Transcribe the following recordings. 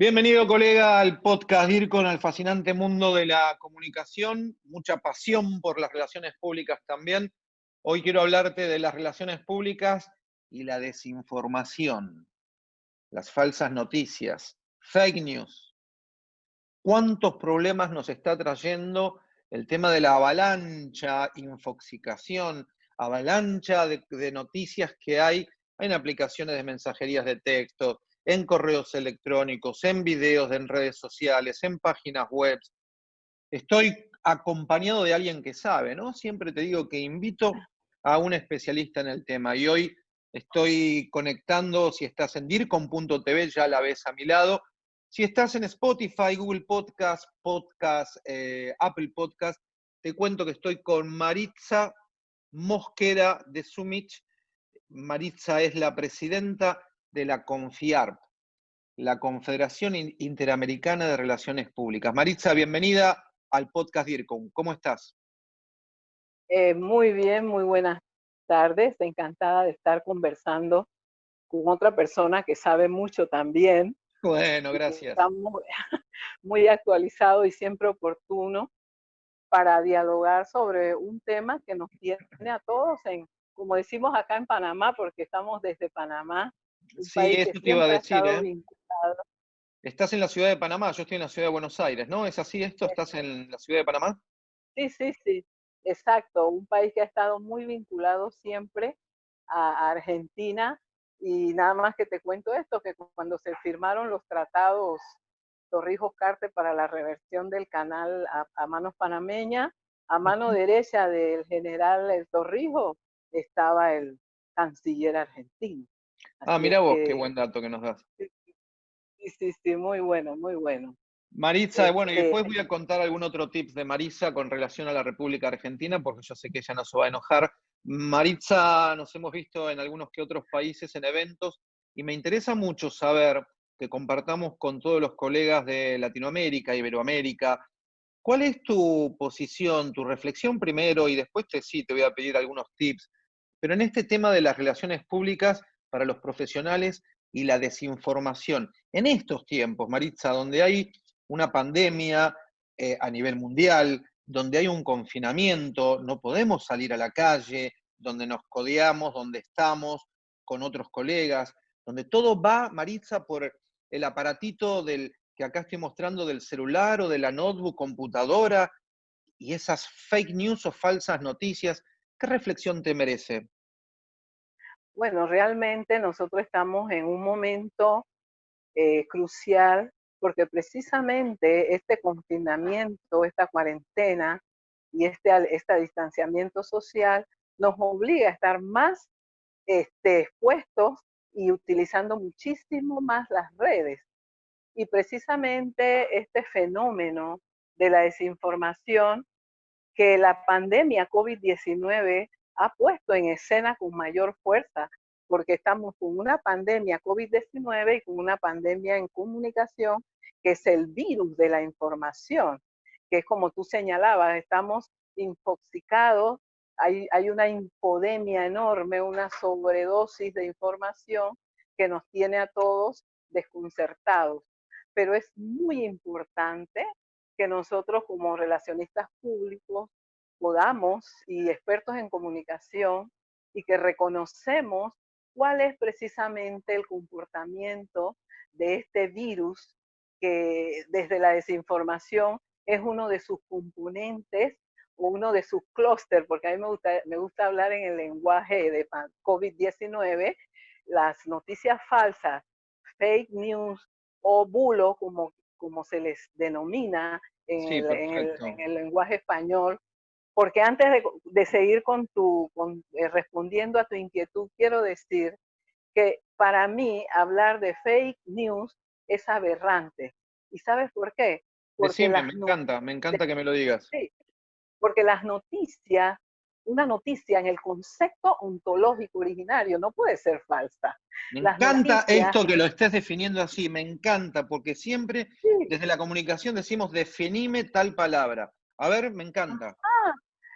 Bienvenido, colega, al podcast con al fascinante mundo de la comunicación. Mucha pasión por las relaciones públicas también. Hoy quiero hablarte de las relaciones públicas y la desinformación, las falsas noticias, fake news. ¿Cuántos problemas nos está trayendo el tema de la avalancha, infoxicación, avalancha de, de noticias que hay en aplicaciones de mensajerías de texto, en correos electrónicos, en videos, en redes sociales, en páginas web. Estoy acompañado de alguien que sabe, ¿no? Siempre te digo que invito a un especialista en el tema y hoy estoy conectando, si estás en dircom.tv ya la ves a mi lado, si estás en Spotify, Google Podcast, Podcast, eh, Apple Podcast, te cuento que estoy con Maritza Mosquera de Sumich. Maritza es la presidenta de la CONFIARP, la Confederación Interamericana de Relaciones Públicas. Maritza, bienvenida al podcast DIRCOM. ¿Cómo estás? Eh, muy bien, muy buenas tardes. Encantada de estar conversando con otra persona que sabe mucho también. Bueno, gracias. Está muy, muy actualizado y siempre oportuno para dialogar sobre un tema que nos tiene a todos en, como decimos acá en Panamá, porque estamos desde Panamá, sí, eso te iba a decir. ¿eh? Estás en la ciudad de Panamá, yo estoy en la ciudad de Buenos Aires, ¿no? ¿Es así esto? ¿Estás en la ciudad de Panamá? Sí, sí, sí, exacto. Un país que ha estado muy vinculado siempre a Argentina. Y nada más que te cuento esto, que cuando se firmaron los tratados Torrijos-Carte para la reversión del canal a, manos panameñas, a mano derecha del general Torrijos estaba el canciller argentino ah, mira vos, qué buen dato que nos das. Sí, sí, sí, muy bueno, muy bueno. Maritza, bueno, y después voy a contar algún otro tip de Marisa con relación a la República Argentina, porque yo sé que ella no se va a enojar. Maritza, nos hemos visto en algunos que otros países en eventos, y me interesa mucho saber que compartamos con todos los colegas de Latinoamérica, Iberoamérica, ¿cuál es tu posición, tu reflexión primero, y después te, sí, te voy a pedir algunos tips, pero en este tema de las relaciones públicas, para los profesionales y la desinformación. En estos tiempos, Maritza, donde hay una pandemia eh, a nivel mundial, donde hay un confinamiento, no podemos salir a la calle, donde nos codeamos, donde estamos con otros colegas, donde todo va, Maritza, por el aparatito del, que acá estoy mostrando del celular o de la notebook, computadora, y esas fake news o falsas noticias, ¿qué reflexión te merece? Bueno, realmente nosotros estamos en un momento eh, crucial porque precisamente este confinamiento, esta cuarentena y este, este distanciamiento social nos obliga a estar más este, expuestos y utilizando muchísimo más las redes. Y precisamente este fenómeno de la desinformación que la pandemia COVID-19 ha puesto en escena con mayor fuerza, porque estamos con una pandemia COVID-19 y con una pandemia en comunicación, que es el virus de la información, que es como tú señalabas, estamos infoxicados, hay, hay una infodemia enorme, una sobredosis de información que nos tiene a todos desconcertados. Pero es muy importante que nosotros como relacionistas públicos podamos y expertos en comunicación y que reconocemos cuál es precisamente el comportamiamente de este virus que desde la desinformación es uno de sus componentes o uno de sus clústeres, porque a mí me gusta, me gusta hablar en el lenguaje de COVID-19, las noticias falsas, fake news o bulo, como, como se les denomina en, en el lenguaje español, porque antes de, seguir con tu, eh, respondiendo a tu inquietud, quiero decir que para mí hablar de fake news es aberrante. ¿Y sabes por qué? Porque me encanta, me encanta que me lo digas. Sí, porque las noticias, una noticia en el concepto ontológico originario no puede ser falsa. Me encanta esto que lo estés definiendo así, me encanta, porque siempre desde la comunicación decimos definime tal palabra. A ver, me encanta.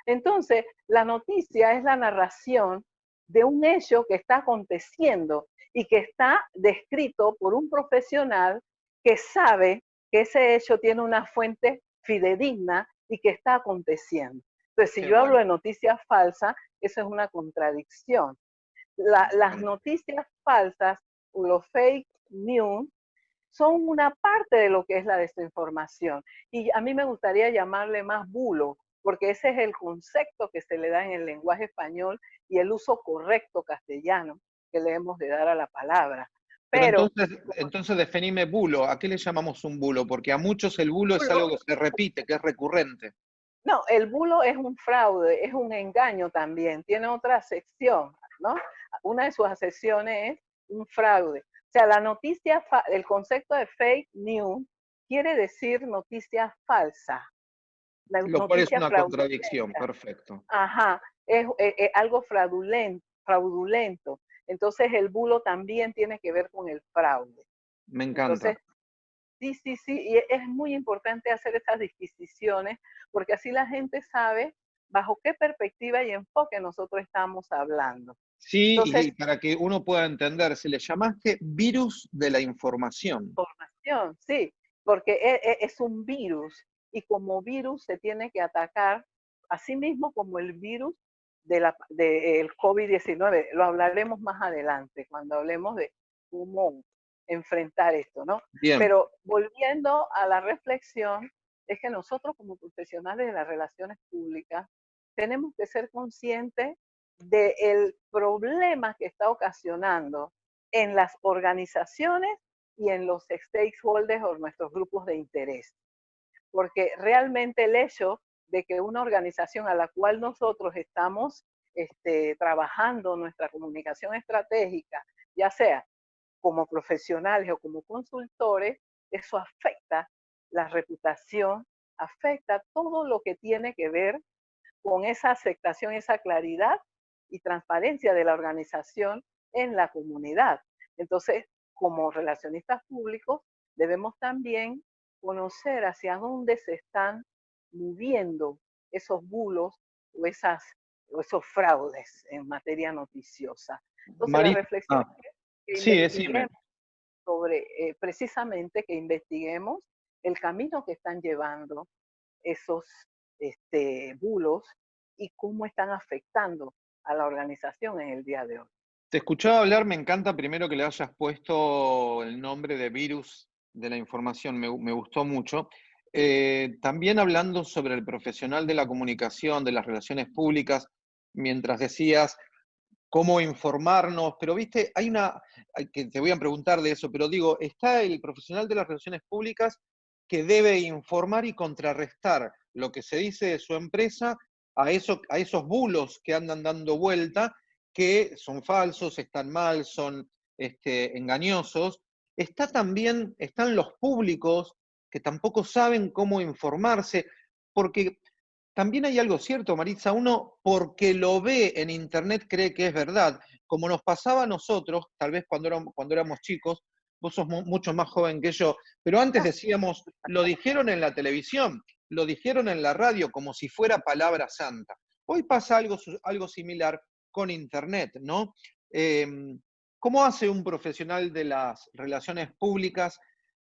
Entonces, la noticia es la narración de un hecho que está aconteciendo y que está descrito por un profesional que sabe que ese hecho tiene una fuente fidedigna y que está aconteciendo. Entonces, si yo hablo de noticias falsas, eso es una contradicción. las noticias falsas o los fake news son una parte de lo que es la desinformación. Y a mí me gustaría llamarle más bulo, porque ese es el concepto que se le da en el lenguaje español y el uso correcto castellano que le hemos de dar a la palabra. Pero, entonces, entonces definime bulo. ¿A qué le llamamos un bulo? Porque a muchos el bulo, es algo que se repite, que es recurrente. No, el bulo es un fraude, es un engaño también. Tiene otra sección, ¿no? Una de sus acepciones es un fraude. O sea, la noticia, el concepto de fake news quiere decir noticia falsa. Lo cual es una contradicción, perfecto. Ajá, es, algo fraudulento, fraudulento. Entonces el bulo también tiene que ver con el fraude. Me encanta. sí, sí, sí, y es muy importante hacer esas disquisiciones porque así la gente sabe bajo qué perspectiva y enfoque nosotros estamos hablando. Sí, y para que uno pueda entender, se le llamaste virus de la información. Información, sí, porque e, e, es un virus y como virus se tiene que atacar, así mismo como el virus del de COVID-19. Lo hablaremos más adelante cuando hablemos de cómo enfrentar esto, ¿no? Pero volviendo a la reflexión, es que nosotros como profesionales de las relaciones públicas tenemos que ser conscientes del problema que está ocasionando en las organizaciones y en los stakeholders o nuestros grupos de interés porque realmente el hecho de que una organización a la cual nosotros estamos este, trabajando nuestra comunicación estratégica, ya sea como profesionales o como consultores, eso afecta la reputación, afecta todo lo que tiene que ver con esa aceptación, esa claridad y transparencia de la organización en la comunidad. Entonces, como relacionistas públicos, debemos también conocer hacia dónde se están moviendo esos bulos o, esas, o esos fraudes en materia noticiosa. Entonces, la reflexión ah, es sobre eh, precisamente que investiguemos el camino que están llevando esos este, bulos y cómo están afectando a la organización en el día de hoy. Te escuchaba hablar, me encanta primero que le hayas puesto el nombre de virus de la información, me, gustó mucho. Eh, también hablando sobre el profesional de la comunicación, de las relaciones públicas, mientras decías cómo informarnos, pero viste, hay una, que te voy a preguntar de eso, pero digo, está el profesional de las relaciones públicas que debe informar y contrarrestar lo que se dice de su empresa a, eso, a esos bulos que andan dando vuelta, que son falsos, están mal, son este, engañosos, está también, están los públicos que tampoco saben cómo informarse, porque también hay algo cierto, Maritza, uno porque lo ve en internet cree que es verdad, como nos pasaba a nosotros, tal vez cuando éramos, cuando éramos chicos, vos sos mucho más joven que yo, pero antes decíamos, lo dijeron en la televisión, lo dijeron en la radio como si fuera palabra santa. Hoy pasa algo, algo similar con internet, ¿no? Em, ¿Cómo hace un profesional de las relaciones públicas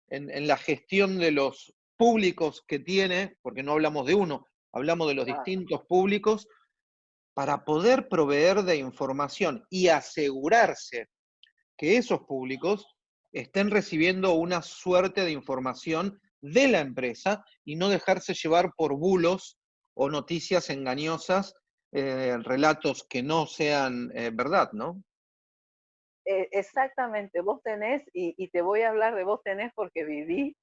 en, la gestión de los públicos que tiene, porque no hablamos de uno, hablamos de los distintos públicos, para poder proveer de información y asegurarse que esos públicos estén recibiendo una suerte de información de la empresa y no dejarse llevar por bulos o noticias engañosas, eh, relatos que no sean eh, verdad, ¿no? Eh, exactamente, vos tenés, y, te voy a hablar de vos tenés porque viví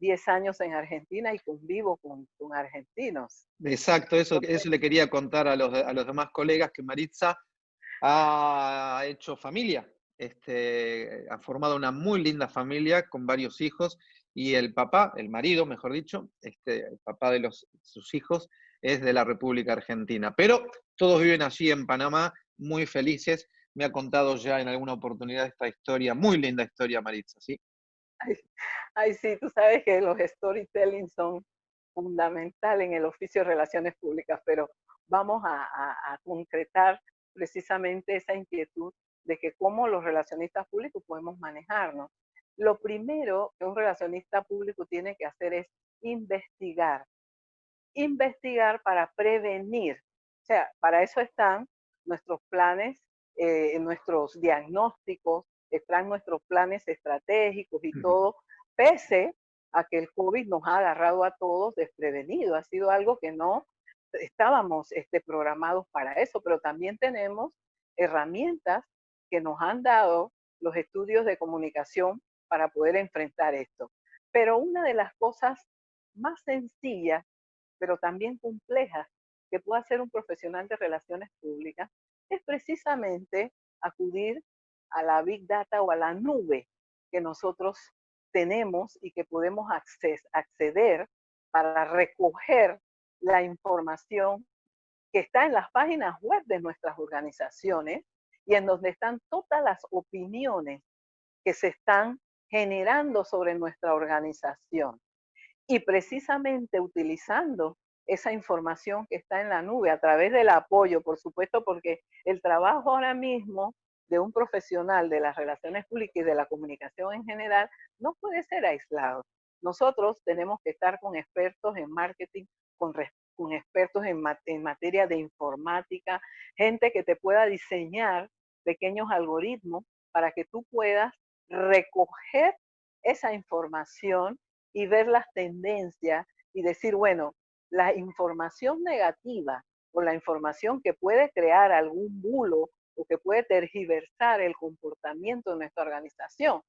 10 años en Argentina y convivo con, argentinos. Exacto, eso, eso le quería contar a los, a los demás colegas que Maritza ha hecho familia, este, ha formado una muy linda familia con varios hijos y el papá, el marido, mejor dicho, este, el papá de los, sus hijos es de la República Argentina. Pero todos viven allí en Panamá muy felices me ha contado ya en alguna oportunidad esta historia, muy linda historia, Maritza, ¿sí? Ay, sí, tú sabes que los storytelling son fundamentales en el oficio de relaciones públicas, pero vamos a, concretar precisamente esa inquietud de que cómo los relacionistas públicos podemos manejarnos. lo primero que un relacionista público tiene que hacer es investigar. Investigar para prevenir. O sea, para eso están nuestros planes, eh, nuestros diagnósticos, están nuestros planes estratégicos y todo, pese a que el COVID nos ha agarrado a todos desprevenidos. Ha sido algo que no estábamos este, programados para eso, pero también tenemos herramientas que nos han dado los estudios de comunicación para poder enfrentar esto. Pero una de las cosas más sencillas, pero también complejas, que puede hacer un profesional de relaciones públicas es precisamente acudir a la Big Data o a la nube que nosotros tenemos y que podemos acceder para recoger la información que está en las páginas web de nuestras organizaciones y en donde están todas las opiniones que se están generando sobre nuestra organización. Y precisamente utilizando esa información que está en la nube a través del apoyo, por supuesto, porque el trabajo ahora mismo de un profesional de las relaciones públicas y de la comunicación en general no puede ser aislado. Nosotros tenemos que estar con expertos en marketing, con, expertos en materia de informática, gente que te pueda diseñar pequeños algoritmos para que tú puedas recoger esa información y ver las tendencias y decir, bueno, la información negativa o la información que puede crear algún bulo o que puede tergiversar el comportamiento de nuestra organización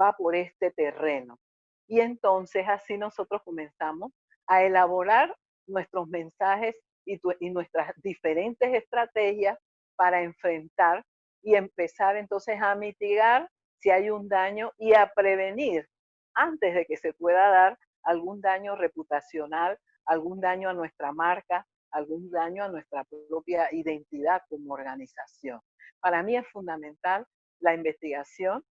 va por este terreno. Y entonces así nosotros comenzamos a elaborar nuestros mensajes y, y nuestras diferentes estrategias para enfrentar y empezar entonces a mitigar si hay un daño y a prevenir antes de que se pueda dar algún daño reputacional, algún daño a nuestra marca, algún daño a nuestra propia identidad como organización. Para mí es fundamental la investigación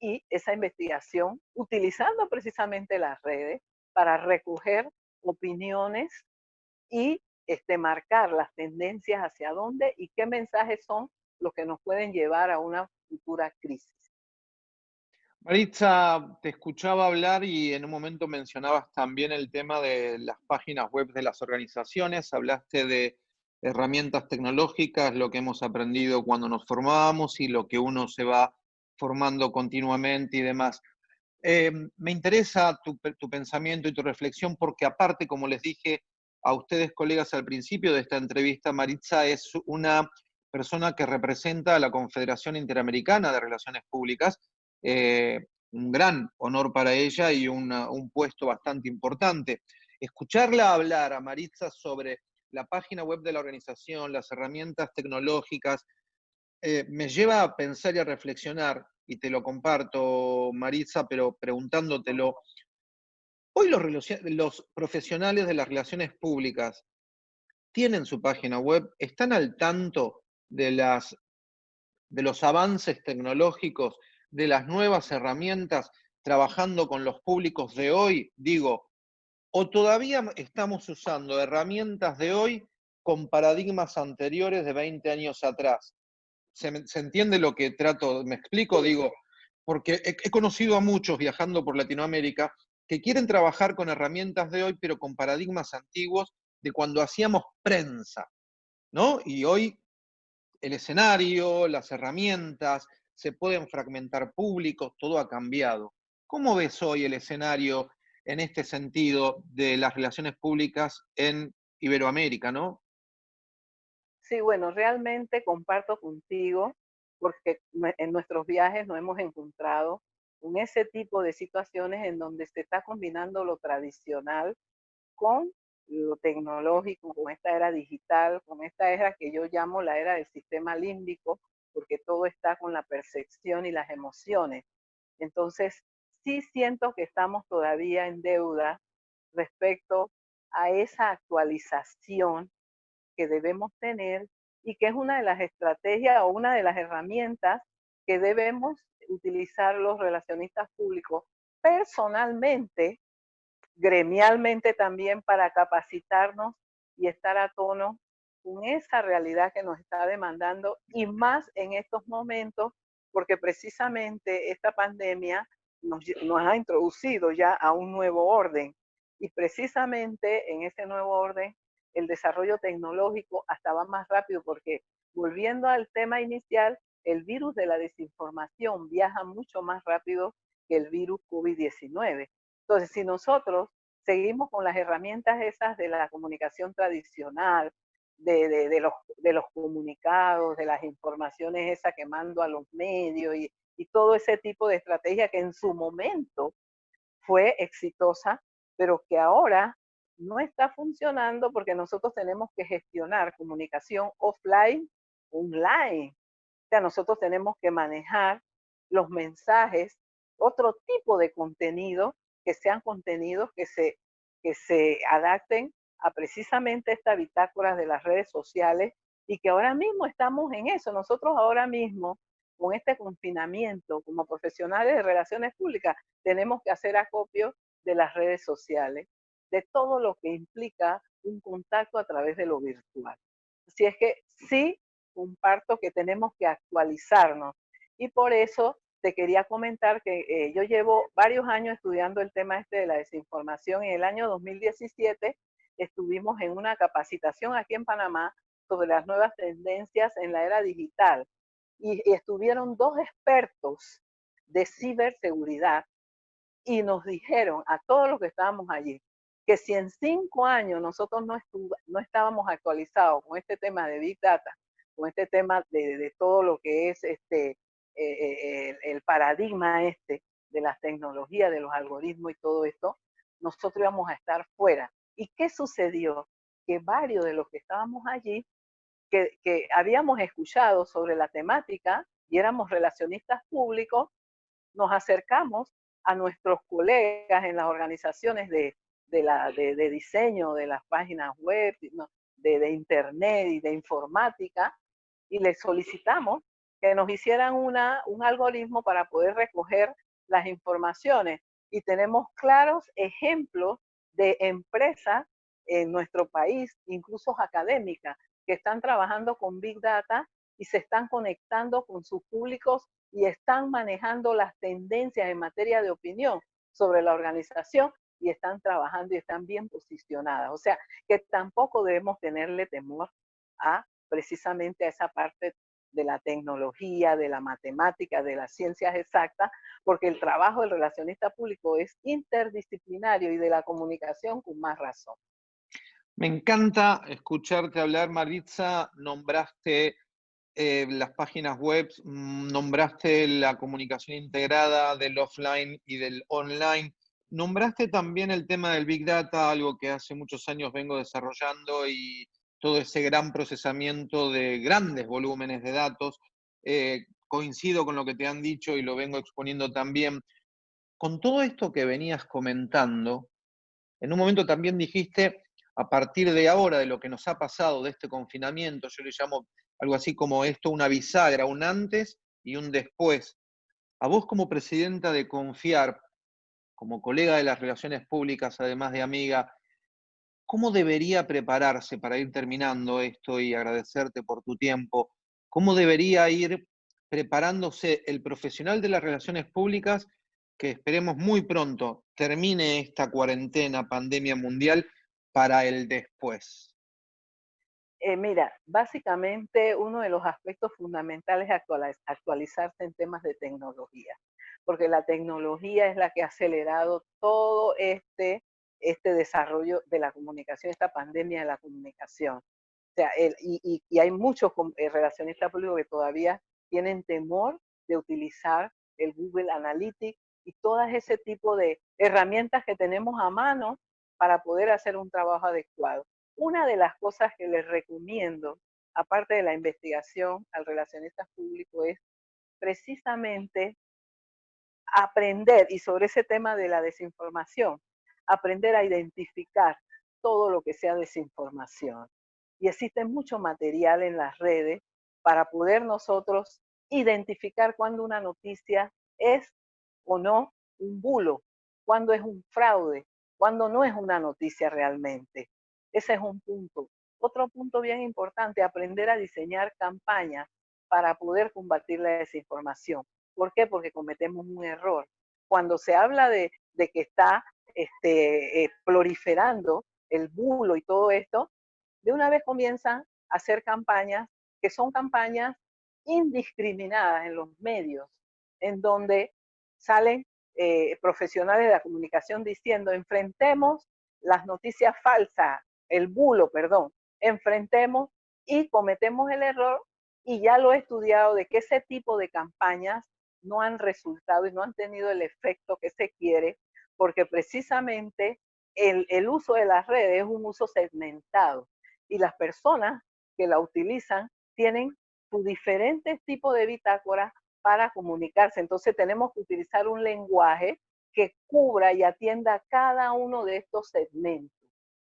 y esa investigación utilizando precisamente las redes para recoger opiniones y este, marcar las tendencias hacia dónde y qué mensajes son los que nos pueden llevar a una futura crisis. Maritza, te escuchaba hablar y en un momento mencionabas también el tema de las páginas web de las organizaciones, hablaste de herramientas tecnológicas, lo que hemos aprendido cuando nos formábamos y lo que uno se va formando continuamente y demás. Eh, me interesa tu, tu, pensamiento y tu reflexión porque aparte, como les dije a ustedes colegas al principio de esta entrevista, Maritza es una persona que representa a la Confederación Interamericana de Relaciones Públicas eh, un gran honor para ella y un puesto bastante importante. Escucharla hablar a Maritza sobre la página web de la organización, las herramientas tecnológicas, eh, me lleva a pensar y a reflexionar, y te lo comparto, Maritza, pero preguntándotelo. Hoy los, los profesionales de las relaciones públicas tienen su página web, están al tanto de, las, de los avances tecnológicos de las nuevas herramientas trabajando con los públicos de hoy, digo, o todavía estamos usando herramientas de hoy con paradigmas anteriores de 20 años atrás. ¿Se, entiende lo que trato? ¿Me explico? Digo, porque he, conocido a muchos viajando por Latinoamérica que quieren trabajar con herramientas de hoy, pero con paradigmas antiguos de cuando hacíamos prensa, ¿no? Y hoy el escenario, las herramientas, se pueden fragmentar públicos, todo ha cambiado. ¿Cómo ves hoy el escenario en este sentido de las relaciones públicas en Iberoamérica, no? Sí, bueno, realmente comparto contigo porque en nuestros viajes nos hemos encontrado con ese tipo de situaciones en donde se está combinando lo tradicional con lo tecnológico, con esta era digital, con esta era que yo llamo la era del sistema límbico, porque todo está con la percepción y las emociones. Entonces, sí siento que estamos todavía en deuda respecto a esa actualización que debemos tener y que es una de las estrategias o una de las herramientas que debemos utilizar los relacionistas públicos personalmente, gremialmente también para capacitarnos y estar a tono con esa realidad que nos está demandando y más en estos momentos, porque precisamente esta pandemia nos, ha introducido ya a un nuevo orden. Y precisamente en ese nuevo orden, el desarrollo tecnológico hasta va más rápido porque, volviendo al tema inicial, el virus de la desinformación viaja mucho más rápido que el virus COVID-19. Entonces, si nosotros seguimos con las herramientas esas de la comunicación tradicional, de, los, comunicados, de las informaciones esas que mando a los medios y, y todo ese tipo de estrategia que en su momento fue exitosa, pero que ahora no está funcionando porque nosotros tenemos que gestionar comunicación offline, online. O sea, nosotros tenemos que manejar los mensajes, otro tipo de contenido, que sean contenidos que se, que se adapten a precisamente esta bitácora de las redes sociales y que ahora mismo estamos en eso. Nosotros ahora mismo, con este confinamiento, como profesionales de relaciones públicas, tenemos que hacer acopio de las redes sociales, de todo lo que implica un contacto a través de lo virtual. Así es que sí comparto que tenemos que actualizarnos y por eso te quería comentar que eh, yo llevo varios años estudiando el tema este de la desinformación. En el año 2017 estuvimos en una capacitación aquí en Panamá sobre las nuevas tendencias en la era digital y, estuvieron dos expertos de ciberseguridad y nos dijeron a todos los que estábamos allí que si en cinco años nosotros no, no estábamos actualizados con este tema de Big Data, con este tema de, todo lo que es este, eh, eh, el, paradigma este de las tecnologías, de los algoritmos y todo esto, nosotros íbamos a estar fuera. ¿Y qué sucedió? Que varios de los que estábamos allí, que, habíamos escuchado sobre la temática y éramos relacionistas públicos, nos acercamos a nuestros colegas en las organizaciones de, la, de, diseño de las páginas web, de, internet y de informática, y les solicitamos que nos hicieran una, un algoritmo para poder recoger las informaciones. Y tenemos claros ejemplos de empresas en nuestro país, incluso académicas, que están trabajando con Big Data y se están conectando con sus públicos y están manejando las tendencias en materia de opinión sobre la organización y están trabajando y están bien posicionadas. O sea, que tampoco debemos tenerle temor a precisamente a esa parte de la tecnología, de la matemática, de las ciencias exactas, porque el trabajo del relacionista público es interdisciplinario y de la comunicación con más razón. Me encanta escucharte hablar, Maritza. Nombraste eh, las páginas web, mm, nombraste la comunicación integrada del offline y del online. Nombraste también el tema del Big Data, algo que hace muchos años vengo desarrollando y todo ese gran procesamiento de grandes volúmenes de datos. Eh, coincido con lo que te han dicho y lo vengo exponiendo también. Con todo esto que venías comentando, en un momento también dijiste, a partir de ahora, de lo que nos ha pasado, de este confinamiento, yo le llamo algo así como esto una bisagra, un antes y un después. A vos como presidenta de Confiar, como colega de las relaciones públicas, además de amiga, ¿Cómo debería prepararse para ir terminando esto y agradecerte por tu tiempo? ¿Cómo debería ir preparándose el profesional de las relaciones públicas que esperemos muy pronto termine esta cuarentena, pandemia mundial, para el después? Eh, mira, básicamente uno de los aspectos fundamentales es actualizarse en temas de tecnología, porque la tecnología es la que ha acelerado todo este este desarrollo de la comunicación, esta pandemia de la comunicación. O sea, y, hay muchos eh, relacionistas públicos que todavía tienen temor de utilizar el Google Analytics y todas ese tipo de herramientas que tenemos a mano para poder hacer un trabajo adecuado. Una de las cosas que les recomiendo, aparte de la investigación al relacionista público, es precisamente aprender, y sobre ese tema de la desinformación, aprender a identificar todo lo que sea desinformación. Y existe mucho material en las redes para poder nosotros identificar cuando una noticia es o no un bulo, cuando es un fraude, cuando no es una noticia realmente. Ese es un punto. Otro punto bien importante, aprender a diseñar campañas para poder combatir la desinformación. ¿Por qué? Porque cometemos un error cuando se habla de, que está este, eh, proliferando el bulo y todo esto, de una vez comienzan a hacer campañas que son campañas indiscriminadas en los medios, en donde salen eh, profesionales de la comunicación diciendo, enfrentemos las noticias falsas, el bulo, perdón, enfrentemos y cometemos el error y ya lo he estudiado de que ese tipo de campañas no han resultado y no han tenido el efecto que se quiere, porque precisamente el, uso de las redes es un uso segmentado y las personas que la utilizan tienen diferentes tipos de bitácoras para comunicarse. Entonces tenemos que utilizar un lenguaje que cubra y atienda cada uno de estos segmentos.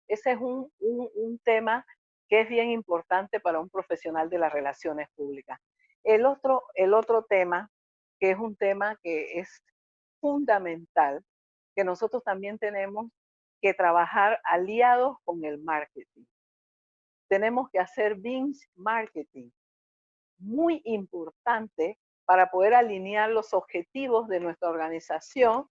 Ese es un, un, tema que es bien importante para un profesional de las relaciones públicas. El otro, el otro tema, que es un tema que es fundamental, que nosotros también tenemos que trabajar aliados con el marketing. Tenemos que hacer binge marketing, muy importante para poder alinear los objetivos de nuestra organización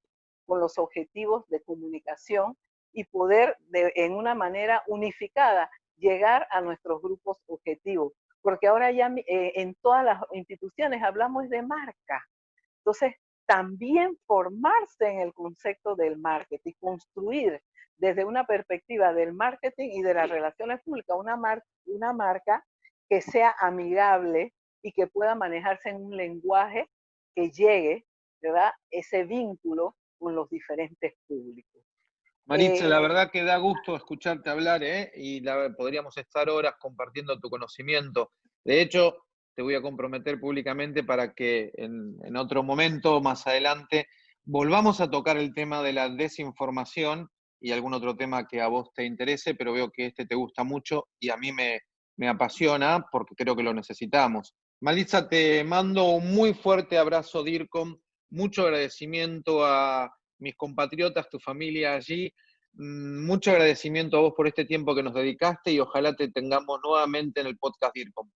con los objetivos de comunicación y poder de, en una manera unificada llegar a nuestros grupos objetivos. Porque ahora ya eh, en todas las instituciones hablamos de marca. Entonces, también formarse en el concepto del marketing, construir desde una perspectiva del marketing y de las relaciones públicas una, una marca que sea amigable y que pueda manejarse en un lenguaje que llegue, ¿verdad? Ese vínculo con los diferentes públicos. Maritza, la eh, verdad que da gusto escucharte hablar, ¿eh? Y podríamos estar horas compartiendo tu conocimiento. De hecho, te voy a comprometer públicamente para que en, otro momento, más adelante, volvamos a tocar el tema de la desinformación y algún otro tema que a vos te interese, pero veo que este te gusta mucho y a mí me, me apasiona porque creo que lo necesitamos. Maritza, te mando un muy fuerte abrazo, DIRCOM, mucho agradecimiento a mis compatriotas, tu familia allí, mm, mucho agradecimiento a vos por este tiempo que nos dedicaste y ojalá te tengamos nuevamente en el podcast DIRCOM.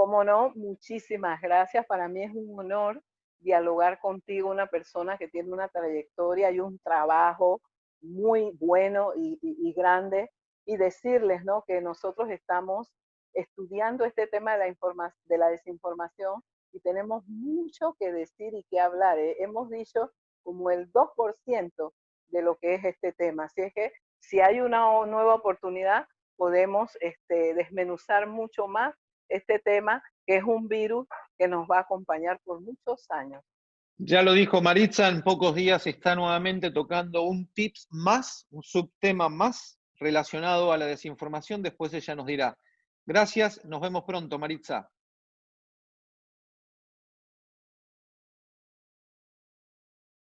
Como no, muchísimas gracias. Para mí es un honor dialogar contigo, una persona que tiene una trayectoria y un trabajo muy bueno y, grande, y decirles ¿no? que nosotros estamos estudiando este tema de la, de la desinformación y tenemos mucho que decir y que hablar. ¿eh? Hemos dicho como el 2% de lo que es este tema. Así es que si hay una nueva oportunidad, podemos este, desmenuzar mucho más este tema, que es un virus que nos va a acompañar por muchos años. Ya lo dijo Maritza, en pocos días está nuevamente tocando un tips más, un subtema más relacionado a la desinformación. Después ella nos dirá. Gracias, nos vemos pronto, Maritza.